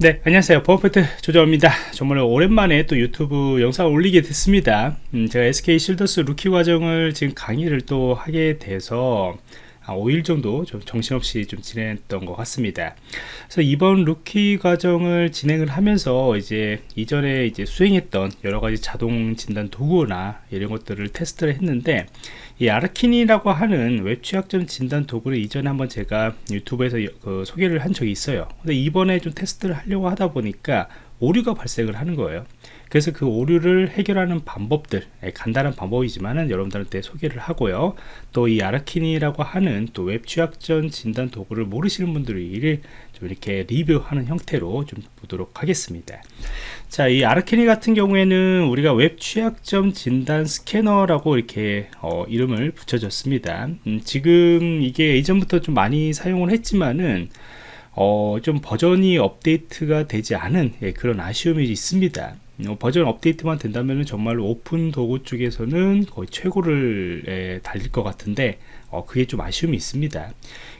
네 안녕하세요. 버퍼트 조정입니다. 정말 오랜만에 또 유튜브 영상을 올리게 됐습니다. 음, 제가 SK 쉴더스 루키 과정을 지금 강의를 또 하게 돼서 5일 정도 좀 정신없이 좀 진행했던 것 같습니다. 그래서 이번 루키 과정을 진행을 하면서 이제 이전에 이제 수행했던 여러 가지 자동 진단 도구나 이런 것들을 테스트를 했는데 이 Arachni라고 하는 웹 취약점 진단 도구를 이전에 한번 제가 유튜브에서 그 소개를 한 적이 있어요. 근데 이번에 좀 테스트를 하려고 하다 보니까 오류가 발생을 하는 거예요. 그래서 그 오류를 해결하는 방법들 예, 간단한 방법이지만은 여러분들한테 소개를 하고요. 또 이 Arachni라고 하는 또 웹 취약점 진단 도구를 모르시는 분들이 좀 이렇게 리뷰하는 형태로 좀 보도록 하겠습니다. 자 이 Arachni 같은 경우에는 우리가 웹 취약점 진단 스캐너라고 이렇게 어, 이름을 붙여줬습니다. 음, 지금 이게 이전부터 좀 많이 사용을 했지만은 어, 좀 버전이 업데이트가 되지 않은 예, 그런 아쉬움이 있습니다. 어, 버전 업데이트만 된다면 정말 오픈 도구 쪽에서는 거의 최고를 에, 달릴 것 같은데 어, 그게 좀 아쉬움이 있습니다.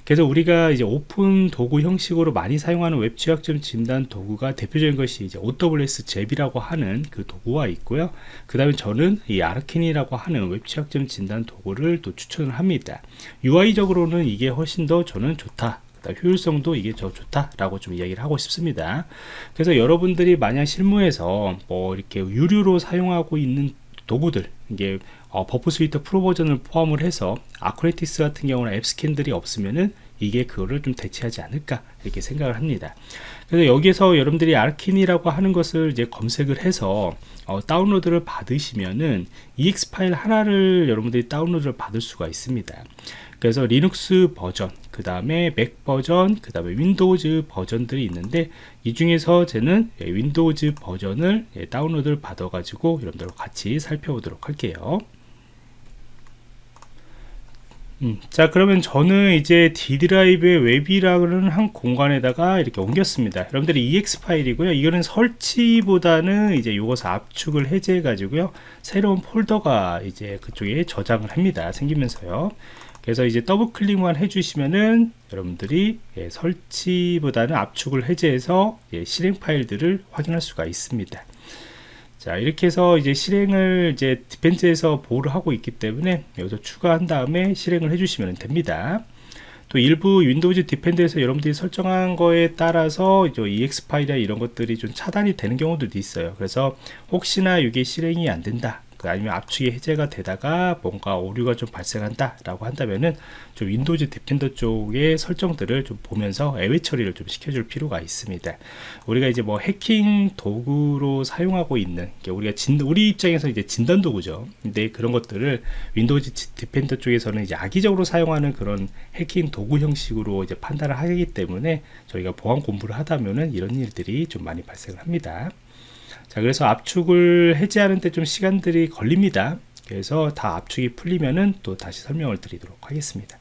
그래서 우리가 이제 오픈 도구 형식으로 많이 사용하는 웹 취약점 진단 도구가 대표적인 것이 이제 OWS 잽이라고 하는 그 도구가 있고요. 그 다음에 저는 이 Arachni라고 하는 웹 취약점 진단 도구를 또 추천을 합니다. UI적으로는 이게 훨씬 더 저는 좋다 효율성도 이게 더 좋다라고 좀 이야기를 하고 싶습니다. 그래서 여러분들이 만약 실무에서 뭐 이렇게 유료로 사용하고 있는 도구들 이게 어, Burp Suite Pro 버전을 포함을 해서 Acunetix 같은 경우는 AppScan들이 없으면은 이게 그거를 좀 대체하지 않을까 이렇게 생각을 합니다. 그래서 여기에서 여러분들이 Arachni라고 하는 것을 이제 검색을 해서 어, 다운로드를 받으시면은 EXE 파일 하나를 여러분들이 다운로드를 받을 수가 있습니다. 그래서 리눅스 버전 그 다음에 맥 버전 그 다음에 Windows 버전들이 있는데 이 중에서 저는 예, Windows 버전을 예, 다운로드를 받아 가지고 여러분들과 같이 살펴보도록 할게요 음, 자 그러면 저는 이제 D 드라이브의 웹이라는 한 공간에다가 이렇게 옮겼습니다. 여러분들이 EXE 파일이고요. 이거는 설치보다는 이제 이것을 압축을 해제해 가지고요. 새로운 폴더가 이제 그쪽에 저장을 합니다. 생기면서요. 그래서 이제 더블 클릭만 해주시면은 여러분들이 예, 설치보다는 압축을 해제해서 예, 실행 파일들을 확인할 수가 있습니다. 자 이렇게 해서 이제 실행을 이제 Defender에서 보호를 하고 있기 때문에 여기서 추가한 다음에 실행을 해주시면 됩니다. 또 일부 Windows Defender에서 여러분들이 설정한 거에 따라서 EXE 파일이나 이런 것들이 좀 차단이 되는 경우들도 있어요. 그래서 혹시나 이게 실행이 안 된다 그 아니면 압축이 해제가 되다가 뭔가 오류가 좀 발생한다 라고 한다면은 좀 Windows Defender 쪽의 설정들을 좀 보면서 예외 처리를 좀 시켜줄 필요가 있습니다. 우리가 이제 뭐 해킹 도구로 사용하고 있는 우리가 진, 우리 입장에서 이제 진단 도구죠. 근데 그런 것들을 Windows Defender 쪽에서는 이제 악의적으로 사용하는 그런 해킹 도구 형식으로 이제 판단을 하기 때문에 저희가 보안 공부를 하다면은 이런 일들이 좀 많이 발생을 합니다 자 그래서 압축을 해제하는 데 좀 시간들이 걸립니다. 그래서 다 압축이 풀리면은 또 다시 설명을 드리도록 하겠습니다.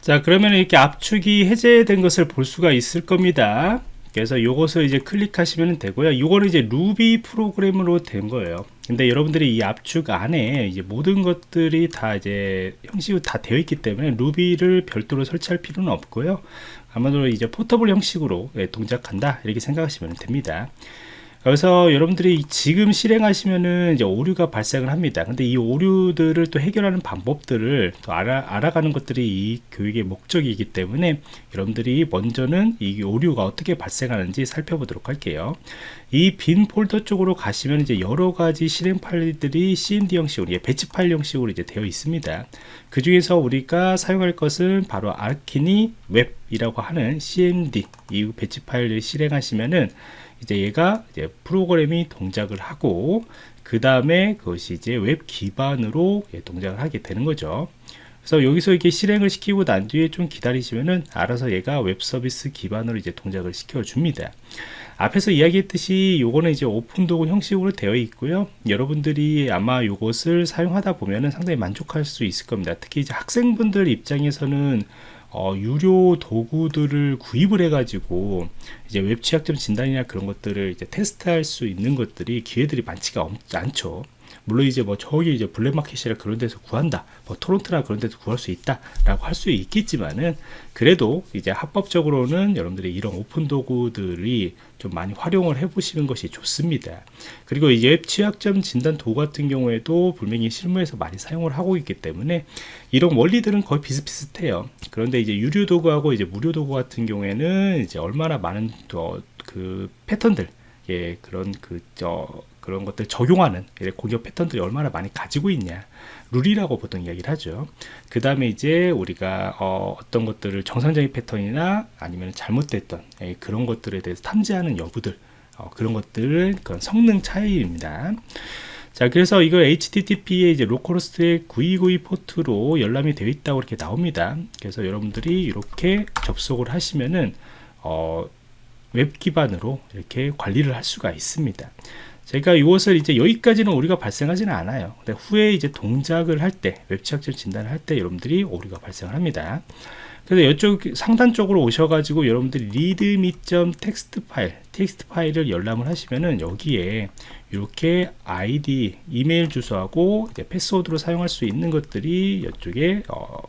자 그러면 이렇게 압축이 해제된 것을 볼 수가 있을 겁니다. 그래서 이것을 이제 클릭하시면 되고요. 이거는 이제 루비 프로그램으로 된 거예요. 근데 여러분들이 이 압축 안에 이제 모든 것들이 다 이제 형식으로 다 되어 있기 때문에 루비를 별도로 설치할 필요는 없고요. 아마도 이제 portable 형식으로 예, 동작한다 이렇게 생각하시면 됩니다 그래서 여러분들이 지금 실행하시면은 이제 오류가 발생을 합니다. 근데 이 오류들을 또 해결하는 방법들을 또 알아, 알아가는 것들이 이 교육의 목적이기 때문에 여러분들이 먼저는 이 오류가 어떻게 발생하는지 살펴보도록 할게요. 이 빈 폴더 쪽으로 가시면 이제 여러 가지 실행 파일들이 cmd 형식으로, 예, batch 파일 형식으로 이제 되어 있습니다. 그 중에서 우리가 사용할 것은 바로 Arachni 웹이라고 하는 cmd 이 batch 파일을 실행하시면은 이제 얘가 이제 프로그램이 동작을 하고 그 다음에 그것이 이제 웹 기반으로 예, 동작을 하게 되는 거죠. 그래서 여기서 이렇게 실행을 시키고 난 뒤에 좀 기다리시면은 알아서 얘가 웹 서비스 기반으로 이제 동작을 시켜 줍니다. 앞에서 이야기했듯이 요거는 이제 오픈 도구 형식으로 되어 있고요. 여러분들이 아마 요것을 사용하다 보면은 상당히 만족할 수 있을 겁니다. 특히 이제 학생분들 입장에서는 어, 유료 도구들을 구입을 해가지고 이제 웹 취약점 진단이나 그런 것들을 이제 테스트할 수 있는 것들이 기회들이 많지가 않죠. 물론 이제 뭐 저기 이제 black market이라 그런 데서 구한다 뭐 torrent나 그런 데서 구할 수 있다 라고 할 수 있겠지만은 그래도 이제 합법적으로는 여러분들이 이런 오픈 도구들이 좀 많이 활용을 해 보시는 것이 좋습니다. 그리고 이제 웹 취약점 진단 도구 같은 경우에도 분명히 실무에서 많이 사용을 하고 있기 때문에 이런 원리들은 거의 비슷비슷해요. 그런데 이제 유료 도구하고 이제 무료 도구 같은 경우에는 이제 얼마나 많은 또그 패턴들 예 그런 그저 그런 것들 적용하는 공격 패턴들이 얼마나 많이 가지고 있냐. 룰이라고 보통 이야기를 하죠. 그 다음에 이제 우리가 어, 떤 것들을 정상적인 패턴이나 아니면 잘못됐던 예, 그런 것들에 대해서 탐지하는 여부들 어, 그런 것들은 그런 성능 차이입니다. 자 그래서 이거 HTTP의 이제 localhost의 9292 포트로 열람이 되어 있다고 이렇게 나옵니다. 그래서 여러분들이 이렇게 접속을 하시면은 어, 웹 기반으로 이렇게 관리를 할 수가 있습니다. 제가 이것을 이제 여기까지는 오류가 발생하지는 않아요. 근데 후에 이제 동작을 할 때, 웹취약점 진단을 할 때 여러분들이 오류가 발생을 합니다. 그래서 이쪽 상단 쪽으로 오셔가지고 여러분들이 README.점 텍스트 파일, 텍스트 파일을 열람을 하시면은 여기에 이렇게 아이디, 이메일 주소하고 패스워드로 사용할 수 있는 것들이 이쪽에 어,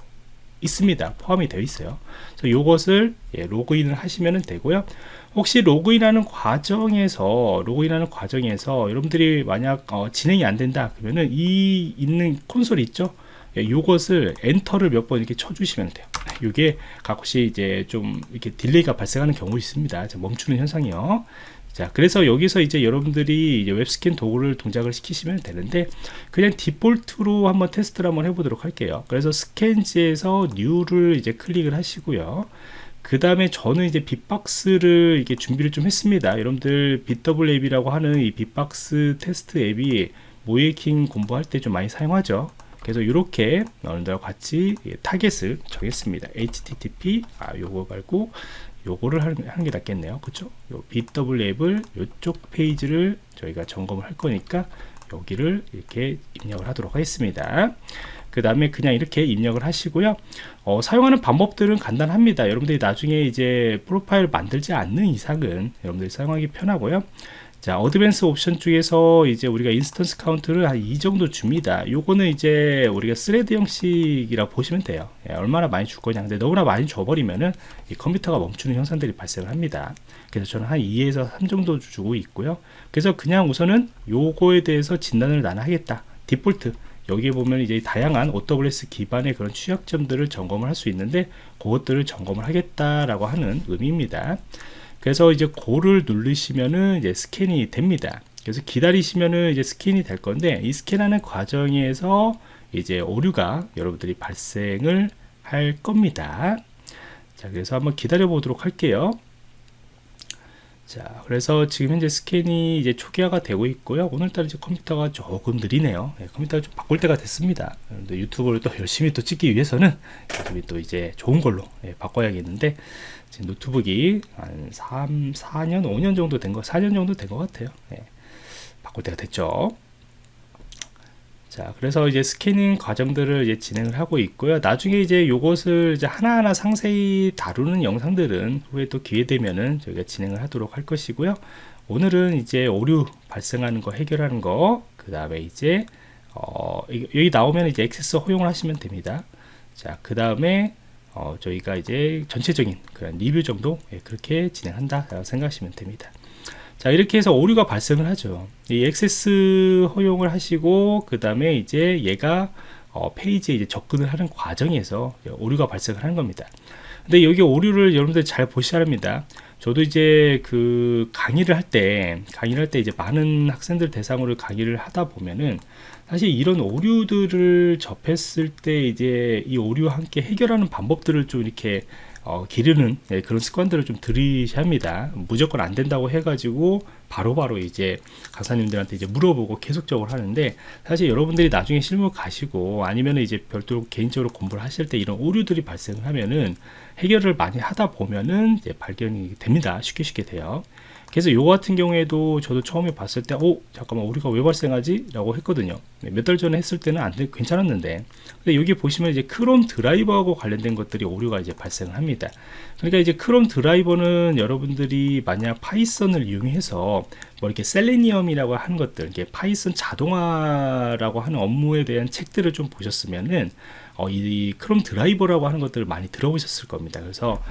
있습니다. 포함이 되어 있어요. 그래서 이것을 예, 로그인을 하시면 되고요. 혹시 로그인하는 과정에서 로그인하는 과정에서 여러분들이 만약 어, 진행이 안 된다 그러면은 이 있는 콘솔 있죠? 예, 이것을 enter를 몇 번 이렇게 쳐주시면 돼요. 이게 가끔씩 이제 좀 이렇게 delay가 발생하는 경우 있습니다. 멈추는 현상이요. 자 그래서 여기서 이제 여러분들이 이제 웹scan 도구를 동작을 시키시면 되는데 그냥 디폴트로 한번 테스트를 한번 해보도록 할게요 그래서 Scans에서 New를 이제 클릭을 하시고요 그 다음에 저는 이제 빅박스를 이게 준비를 좀 했습니다. 여러분들 bWAPP이라고 하는 이 bee-box 테스트 앱이 모의해킹 공부할 때 좀 많이 사용하죠. 그래서 이렇게 여러분들과 같이 target을 정했습니다. Http 아 요거 말고 요거를 하는 게 낫겠네요. 그쵸? 요 bWAPP을 요쪽 페이지를 저희가 점검을 할 거니까 여기를 이렇게 입력을 하도록 하겠습니다 그 다음에 그냥 이렇게 입력을 하시고요. 어, 사용하는 방법들은 간단합니다. 여러분들이 나중에 이제 profile 만들지 않는 이상은 여러분들이 사용하기 편하고요. 자 advance 옵션 중에서 이제 우리가 instance count를 한 이 정도 줍니다. 요거는 이제 우리가 thread 형식이라고 보시면 돼요. 예, 얼마나 많이 줄 거냐. 근데 너무나 많이 줘버리면은 이 컴퓨터가 멈추는 현상들이 발생을 합니다. 그래서 저는 한 2에서 3 정도 주고 있고요. 그래서 그냥 우선은 요거에 대해서 진단을 나는 하겠다. 디폴트 여기에 보면 이제 다양한 OWS 기반의 그런 취약점들을 점검을 할 수 있는데 그것들을 점검을 하겠다라고 하는 의미입니다. 그래서 이제 고를 누르시면은 이제 스캔이 됩니다. 그래서 기다리시면은 이제 스캔이 될 건데 이 스캔하는 과정에서 이제 오류가 여러분들이 발생을 할 겁니다. 자, 그래서 한번 기다려 보도록 할게요. 자, 그래서 지금 현재 스캔이 이제 초기화가 되고 있고요. 오늘따라 이제 컴퓨터가 조금 느리네요. 네, 컴퓨터가 좀 바꿀 때가 됐습니다. 유튜브를 또 열심히 또 찍기 위해서는 또 이제 좋은 걸로 네, 바꿔야겠는데 지금 노트북이 한 3, 4년, 5년 정도 된 거, 4년 정도 된 것 같아요. 네. 바꿀 때가 됐죠. 자, 그래서 이제 스캐닝 과정들을 이제 진행을 하고 있고요. 나중에 이제 요것을 이제 하나하나 상세히 다루는 영상들은 후에 또 기회 되면은 저희가 진행을 하도록 할 것이고요. 오늘은 이제 오류 발생하는 거 해결하는 거, 그 다음에 이제 어, 여기 나오면 이제 액세스 허용을 하시면 됩니다. 자, 그 다음에 어, 저희가 이제 전체적인 그런 리뷰 정도 예, 그렇게 진행한다 생각하시면 됩니다. 자 이렇게 해서 오류가 발생을 하죠. 이 액세스 허용을 하시고 그 다음에 이제 얘가 어, 페이지에 이제 접근을 하는 과정에서 오류가 발생을 하는 겁니다. 근데 여기 오류를 여러분들 잘 보셔야 합니다. 저도 이제 그 강의를 할 때 강의를 할 때 이제 많은 학생들 대상으로 강의를 하다 보면은 사실 이런 오류들을 접했을 때 이제 이 오류와 함께 해결하는 방법들을 좀 이렇게 어, 기르는 네, 그런 습관들을 좀 들이셔야 합니다. 무조건 안 된다고 해가지고 바로바로 바로 이제 강사님들한테 이제 물어보고 계속적으로 하는데 사실 여러분들이 나중에 실무 가시고 아니면 이제 별도로 개인적으로 공부를 하실 때 이런 오류들이 발생을 하면은 해결을 많이 하다 보면은 이제 발견이 됩니다. 쉽게 쉽게 돼요. 그래서 이거 같은 경우에도 저도 처음에 봤을 때, 오, 잠깐만, 우리가 왜 발생하지? 라고 했거든요. 네, 몇달 전에 했을 때는 안 돼, 괜찮았는데. 근데 여기 보시면 이제 Chrome driver하고 관련된 것들이 오류가 이제 발생을 합니다. 그러니까 이제 Chrome driver는 여러분들이 만약 Python을 이용해서 뭐 이렇게 Selenium이라고 하는 것들 이게 Python 자동화라고 하는 업무에 대한 책들을 좀 보셨으면은 어, 이 Chrome driver라고 하는 것들을 많이 들어보셨을 겁니다. 그래서 어,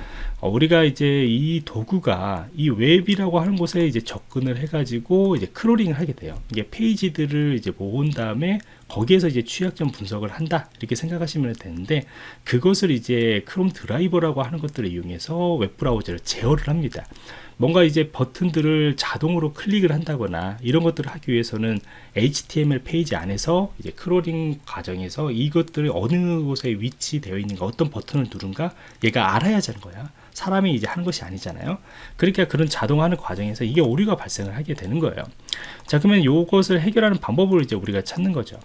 우리가 이제 이 도구가 이 웹이라고 하는 곳에 이제 접근을 해가지고 이제 crawling을 하게 돼요. 이게 페이지들을 이제 모은 다음에 거기에서 이제 취약점 분석을 한다 이렇게 생각하시면 되는데 그것을 이제 Chrome driver라고 하는 것들을 이용해서 웹 브라우저를 제어를 합니다. 뭔가 이제 버튼들을 자동으로 클릭을 한다거나 이런 것들을 하기 위해서는 HTML 페이지 안에서 이제 crawling 과정에서 이것들이 어느 곳에 위치되어 있는가 어떤 버튼을 누른가 얘가 알아야 하는 거야 사람이 이제 하는 것이 아니잖아요. 그러니까 그런 자동화하는 과정에서 이게 오류가 발생을 하게 되는 거예요. 자 그러면 이것을 해결하는 방법을 이제 우리가 찾는 거죠.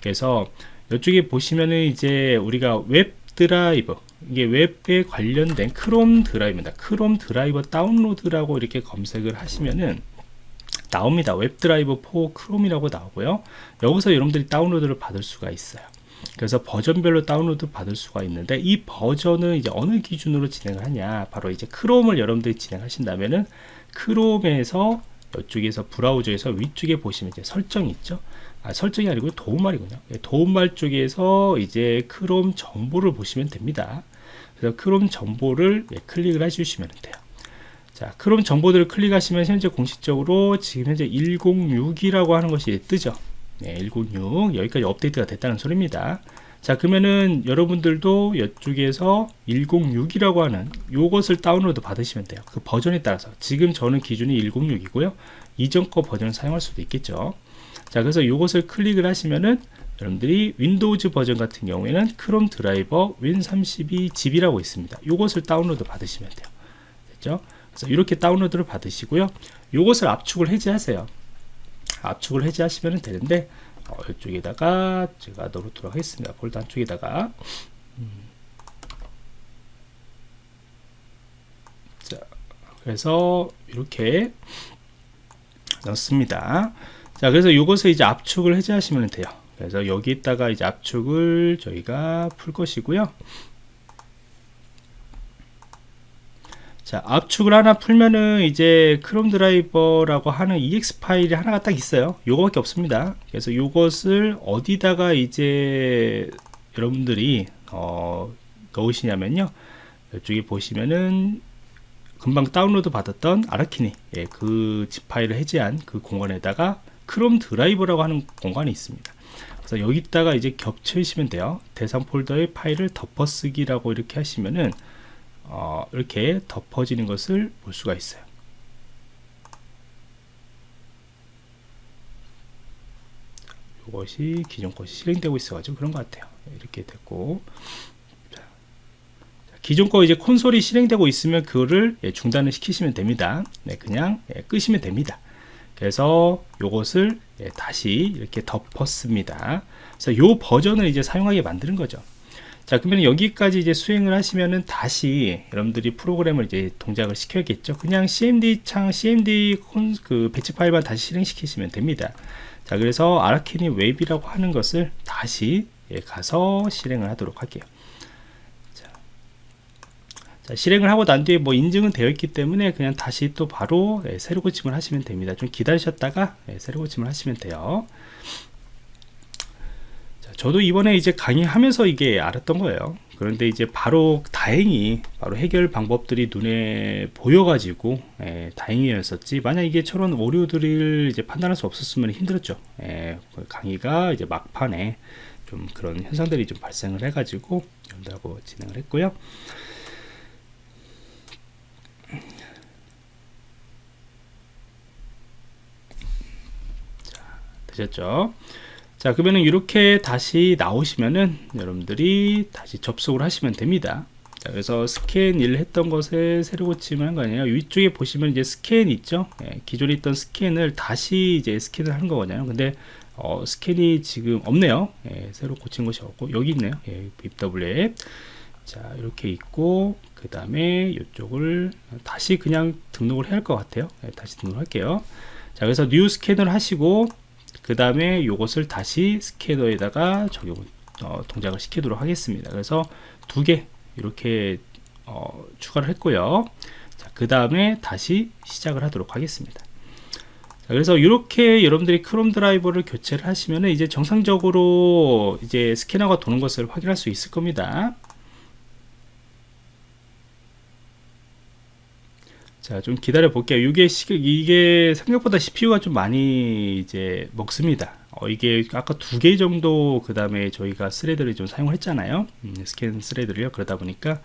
그래서 이쪽에 보시면은 이제 우리가 web driver 이게 웹에 관련된 Chrome driver입니다. Chrome driver 다운로드라고 이렇게 검색을 하시면은 나옵니다. WebDriver for Chrome이라고 나오고요. 여기서 여러분들이 다운로드를 받을 수가 있어요 그래서 버전별로 다운로드 받을 수가 있는데 이 버전은 이제 어느 기준으로 진행을 하냐? 바로 이제 Chrome을 여러분들이 진행하신다면은 크롬에서 이쪽에서 브라우저에서 위쪽에 보시면 이제 설정이 있죠. 아, 설정이 아니고 도움말이군요. 예, 도움말 쪽에서 이제 크롬 정보를 보시면 됩니다. 그래서 크롬 정보를 예, 클릭을 해주시면 돼요. 자 크롬 정보들을 클릭하시면 현재 공식적으로 지금 현재 106이라고 하는 것이 뜨죠 네, 106 여기까지 업데이트가 됐다는 소리입니다. 자 그러면은 여러분들도 이쪽에서 106이라고 하는 요것을 다운로드 받으시면 돼요. 그 버전에 따라서. 지금 저는 기준이 106이고요. 이전 거 버전을 사용할 수도 있겠죠. 자 그래서 이것을 클릭을 하시면은 여러분들이 Windows 버전 같은 경우에는 Chrome driver win32 zip이라고 있습니다. 이것을 다운로드 받으시면 돼요. 됐죠? 그래서 이렇게 다운로드를 받으시고요. 이것을 압축을 해제하세요 압축을 해제하시면 되는데 어, 이쪽에다가 제가 넣도록 하겠습니다. 폴더 안쪽에다가. 음. 자 그래서 이렇게 넣습니다. 자 그래서 이것을 이제 압축을 해제하시면 돼요. 그래서 여기다가 이제 압축을 저희가 풀 것이고요 자 압축을 하나 풀면은 이제 크롬 드라이버라고 하는 ex 파일이 하나가 딱 있어요. 요거밖에 없습니다. 그래서 요것을 어디다가 이제 여러분들이 어, 넣으시냐면요. 이쪽에 보시면은 금방 다운로드 받았던 아라키니 예, 그집 파일을 해제한 그 공간에다가 크롬 드라이버라고 하는 공간이 있습니다. 그래서 여기다가 이제 겹치시면 돼요. 대상 폴더의 파일을 덮어쓰기라고 이렇게 하시면은 어, 이렇게 덮어지는 것을 볼 수가 있어요. 이것이 기존 것이 실행되고 있어 가지고 그런 것 같아요. 이렇게 됐고. 기존 거 이제 콘솔이 실행되고 있으면 그거를 예, 중단을 시키시면 됩니다. 네, 그냥 예, 끄시면 됩니다. 그래서 이것을 예, 다시 이렇게 덮었습니다. 그래서 이 버전을 이제 사용하게 만드는 거죠. 자 그러면 여기까지 이제 수행을 하시면은 다시 여러분들이 프로그램을 이제 동작을 시켜야겠죠. 그냥 cmd 창 cmd 그 배치 파일만 다시 실행시키시면 됩니다. 자 그래서 아라키니 웹이라고 하는 것을 다시 예, 가서 실행을 하도록 할게요. 자, 실행을 하고 난 뒤에 뭐 인증은 되어 있기 때문에 그냥 다시 또 바로 예, 새로 고침을 하시면 됩니다 좀 기다리셨다가 예, 새로 고침을 하시면 돼요 자, 저도 이번에 이제 강의하면서 이게 알았던 거예요. 그런데 이제 바로 다행히 바로 해결 방법들이 눈에 보여가지고 예, 다행이었었지. 만약 이게 저런 오류들을 이제 판단할 수 없었으면 힘들었죠. 예, 그 강의가 이제 막판에 좀 그런 현상들이 좀 발생을 해가지고 여러분들하고 진행을 했고요. 되셨죠 자 그러면은 이렇게 다시 나오시면은 여러분들이 다시 접속을 하시면 됩니다. 자, 그래서 스캔 일 했던 것에 새로 고침을 한 거 아니에요? 위쪽에 보시면 이제 스캔 있죠? 예, 기존에 있던 스캔을 다시 이제 스캔을 하는 거거든요. 근데 어, scan이 지금 없네요. 예, 새로 고친 것이 없고 여기 있네요. 예, BW 자 이렇게 있고 그 다음에 이쪽을 다시 그냥 등록을 해야 할 것 같아요. 예, 다시 등록할게요. 자 그래서 New Scan을 하시고 그 다음에 이것을 다시 스캐너에다가 적용 어, 동작을 시키도록 하겠습니다. 그래서 두 개 이렇게 어, 추가를 했고요. 그 다음에 다시 시작을 하도록 하겠습니다. 그래서 이렇게 여러분들이 크롬 드라이버를 교체를 하시면 이제 정상적으로 이제 스캐너가 도는 것을 확인할 수 있을 겁니다. 자, 좀 기다려 볼게요. 이게 시, 이게 생각보다 CPU가 좀 많이 이제 먹습니다. 어, 이게 아까 두 개 정도 그 다음에 저희가 thread를 좀 사용을 했잖아요. 음, 스캔 thread를요. 그러다 보니까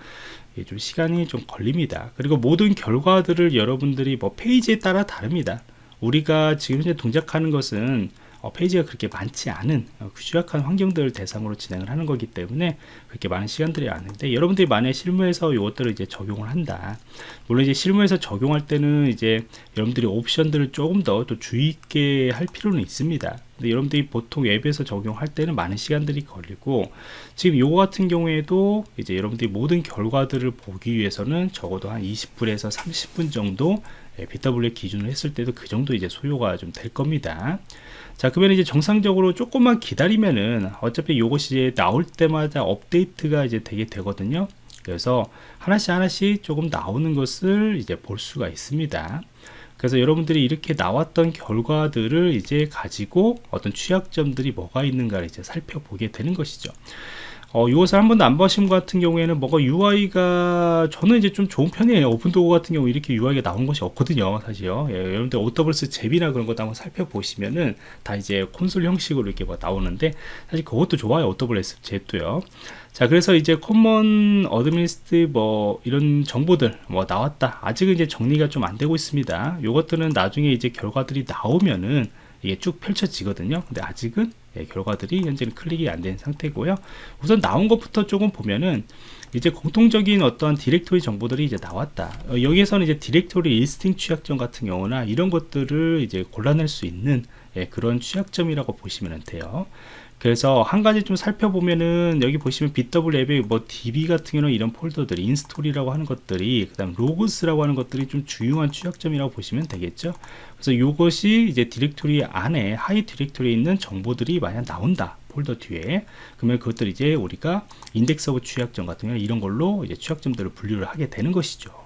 좀 시간이 좀 걸립니다. 그리고 모든 결과들을 여러분들이 뭐 페이지에 따라 다릅니다. 우리가 지금 현재 동작하는 것은 어, 페이지가 그렇게 많지 않은 어, 취약한 환경들을 대상으로 진행을 하는 거기 때문에 그렇게 많은 시간들이 아닌데 여러분들이 만약 실무에서 이것들을 이제 적용을 한다. 물론 이제 실무에서 적용할 때는 이제 여러분들이 옵션들을 조금 더 또 주의 있게 할 필요는 있습니다. 근데 여러분들이 보통 웹에서 적용할 때는 많은 시간들이 걸리고 지금 요거 같은 경우에도 이제 여러분들이 모든 결과들을 보기 위해서는 적어도 한 20분에서 30분 정도 BW 기준으로 했을 때도 그 정도 이제 소요가 좀 될 겁니다. 자, 그러면 이제 정상적으로 조금만 기다리면은 어차피 요것이 이제 나올 때마다 업데이트가 이제 되게 되거든요. 그래서 하나씩 하나씩 조금 나오는 것을 이제 볼 수가 있습니다. 그래서 여러분들이 이렇게 나왔던 결과들을 이제 가지고 어떤 취약점들이 뭐가 있는가를 이제 살펴보게 되는 것이죠. 어, 이것을 한 번도 안 보신 것 같은 경우에는 뭐가 UI가 저는 이제 좀 좋은 편이에요. 오픈도구 같은 경우 이렇게 UI가 나온 것이 없거든요. 사실요. 예, 여러분들 오더블스 잽이나 그런 것도 한번 살펴보시면은 다 이제 콘솔 형식으로 이렇게 뭐 나오는데 사실 그것도 좋아요. OWASP ZAP도요. 자, 그래서 이제 common administrator 뭐 이런 정보들 뭐 나왔다. 아직은 이제 정리가 좀 안 되고 있습니다. 요것들은 나중에 이제 결과들이 나오면은 이게 쭉 펼쳐지거든요. 근데 아직은 예, 결과들이 현재는 클릭이 안 된 상태고요. 우선 나온 것부터 조금 보면은 이제 공통적인 어떤 디렉토리 정보들이 이제 나왔다. 어, 여기에서는 이제 디렉토리 listing 취약점 같은 경우나 이런 것들을 이제 골라낼 수 있는 예, 그런 취약점이라고 보시면 돼요. 그래서 한 가지 좀 살펴보면은 여기 보시면 bWAPP에 뭐 DB 같은 경우는 이런 폴더들이 install이라고 하는 것들이 그 다음 logs라고 하는 것들이 좀 중요한 취약점이라고 보시면 되겠죠. 그래서 이것이 이제 디렉토리 안에 하위 디렉토리에 있는 정보들이 만약 나온다 폴더 뒤에. 그러면 그것들 이제 우리가 index of 취약점 같은 경우 이런 걸로 이제 취약점들을 분류를 하게 되는 것이죠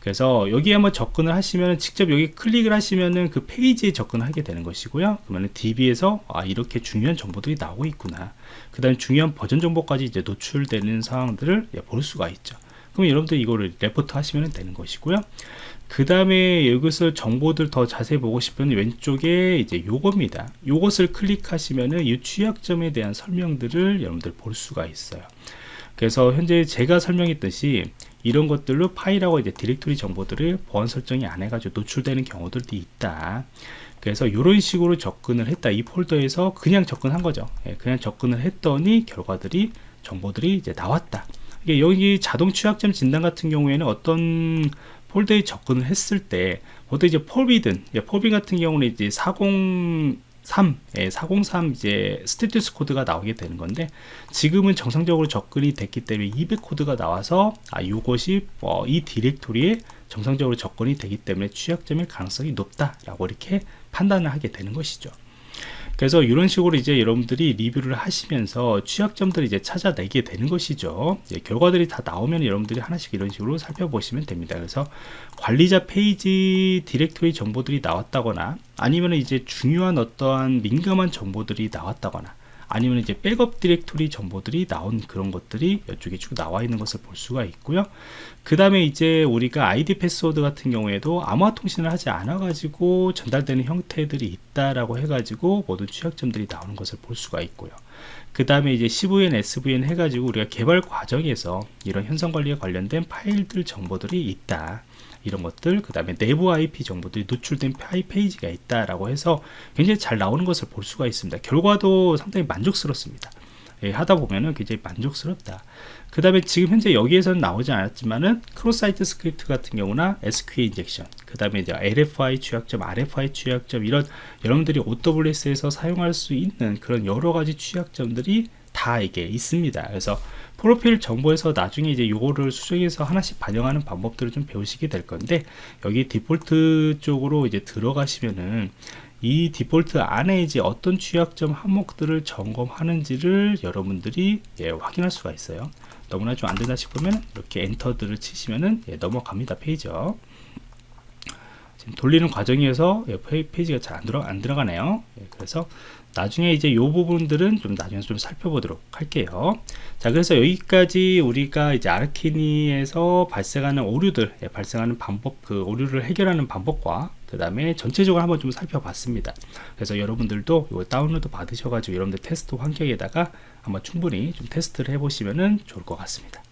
그래서 여기 한번 접근을 하시면 직접 여기 클릭을 하시면은 그 페이지에 접근하게 되는 것이고요. 그러면 DB에서 아 이렇게 중요한 정보들이 나오고 있구나. 그 다음에 중요한 버전 정보까지 이제 노출되는 상황들을 예, 볼 수가 있죠. 그럼 여러분들 이거를 레포트 하시면 되는 것이고요. 그 다음에 여기서 정보들 더 자세히 보고 싶으면 왼쪽에 이제 요겁니다. 요것을 클릭하시면은 이 취약점에 대한 설명들을 여러분들 볼 수가 있어요. 그래서 현재 제가 설명했듯이 이런 것들로 파일하고 이제 디렉토리 정보들을 보안 설정이 안 해가지고 노출되는 경우들도 있다. 그래서 이런 식으로 접근을 했다. 이 폴더에서 그냥 접근한 거죠. 예, 그냥 접근을 했더니 결과들이 정보들이 이제 나왔다. 여기 자동 취약점 진단 같은 경우에는 어떤 폴더에 접근을 했을 때 보통 이제 forbidden 예, forbi 같은 경우는 이제 40 3, 예, 403 이제 status 코드가 나오게 되는 건데 지금은 정상적으로 접근이 됐기 때문에 200 코드가 나와서 아 이것이 어, 이 디렉토리에 정상적으로 접근이 되기 때문에 취약점일 가능성이 높다라고 이렇게 판단을 하게 되는 것이죠. 그래서 이런 식으로 이제 여러분들이 리뷰를 하시면서 취약점들을 이제 찾아내게 되는 것이죠. 예, 결과들이 다 나오면 여러분들이 하나씩 이런 식으로 살펴보시면 됩니다. 그래서 관리자 페이지 디렉토리 정보들이 나왔다거나 아니면 이제 중요한 어떠한 민감한 정보들이 나왔다거나 아니면 이제 백업 디렉토리 정보들이 나온 그런 것들이 이쪽에 쭉 나와 있는 것을 볼 수가 있고요. 그 다음에 이제 우리가 아이디 패스워드 같은 경우에도 암호화 통신을 하지 않아 가지고 전달되는 형태들이 있다라고 해 가지고 모든 취약점들이 나오는 것을 볼 수가 있고요. 그 다음에 이제 CVS, SVN 해가지고 우리가 개발 과정에서 이런 형상 관리에 관련된 파일들 정보들이 있다. 이런 것들 그 다음에 내부 IP 정보들이 노출된 페이지가 있다라고 해서 굉장히 잘 나오는 것을 볼 수가 있습니다 결과도 상당히 만족스럽습니다 예, 하다 보면은 굉장히 만족스럽다. 그 다음에 지금 현재 여기에서는 나오지 않았지만은 cross-site script 같은 경우나 SQL injection 그 다음에 이제 LFI 취약점 RFI 취약점 이런 여러분들이 OWASP에서 사용할 수 있는 그런 여러 가지 취약점들이 다 이게 있습니다. 그래서 프로필 정보에서 나중에 이제 요거를 수정해서 하나씩 반영하는 방법들을 좀 배우시게 될 건데 여기 디폴트 쪽으로 이제 들어가시면은 이 디폴트 안에 이제 어떤 취약점 항목들을 점검하는지를 여러분들이 예, 확인할 수가 있어요 너무나 좀 안된다 싶으면 이렇게 엔터들을 치시면은 예, 넘어갑니다 페이지요 돌리는 과정에서 예, 페이- 페이지가 잘 안 들어 안 들어가네요. 예, 그래서 나중에 이제 요 부분들은 좀 나중에 좀 살펴보도록 할게요. 자, 그래서 여기까지 우리가 이제 아르키니에서 발생하는 오류들, 예, 발생하는 방법, 그 오류를 해결하는 방법과 그 다음에 전체적으로 한번 좀 살펴봤습니다. 그래서 여러분들도 이거 다운로드 받으셔가지고 여러분들 테스트 환경에다가 한번 충분히 좀 테스트를 해보시면은 좋을 것 같습니다.